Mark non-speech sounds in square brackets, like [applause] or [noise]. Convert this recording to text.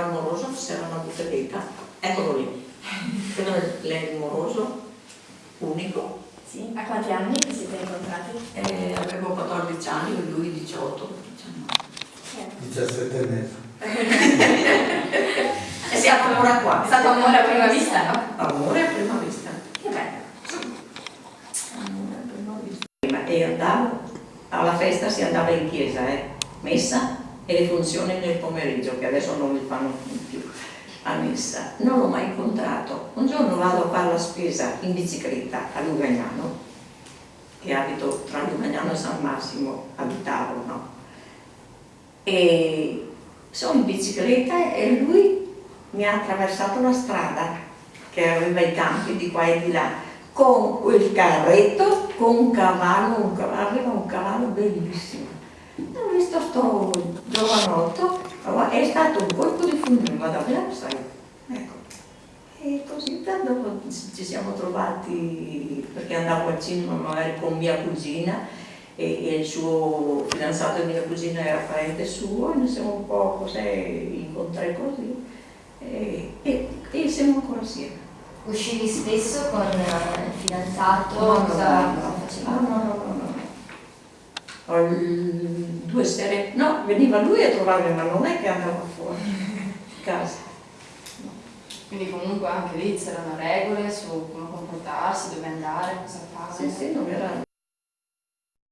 il moroso c'era una botteghetta, eccolo lì. Quello è lei il moroso, unico. Sì. A quanti anni vi siete incontrati? Eh, avevo 14 anni e lui 18. 17 e mezzo. [laughs] E siamo ancora qua. È stato amore a prima vista, no? Amore a prima vista. Che bello. Amore a prima vista. E andavo, alla festa si andava in chiesa, eh? messa e le funzioni nel pomeriggio, che adesso non li fanno più a messa. Non l'ho mai incontrato. Un giorno vado a fare la spesa in bicicletta a Lugagnano, che abito tra Lugagnano e San Massimo, abitavo, no? E sono in bicicletta e lui mi ha attraversato la strada che aveva i campi di qua e di là con quel carretto con un cavallo, un cavallo un cavallo bellissimo ho visto sto giovanotto è stato un colpo di fulmine ma davvero sai. Ecco. E così dopo ci siamo trovati perché andavo al cinema magari con mia cugina e, il suo fidanzato e mia cugina era parente suo e noi siamo un po' così incontrati così e, e, e siamo ancora assieme. Uscivi spesso con il fidanzato? No, no, cosa, no, no, no, no, no, due sere, no, veniva lui a trovarmi, ma non è che andava fuori [laughs] casa. Quindi comunque anche lì c'erano regole su come comportarsi, dove andare, cosa fare. Sì, sì, non era,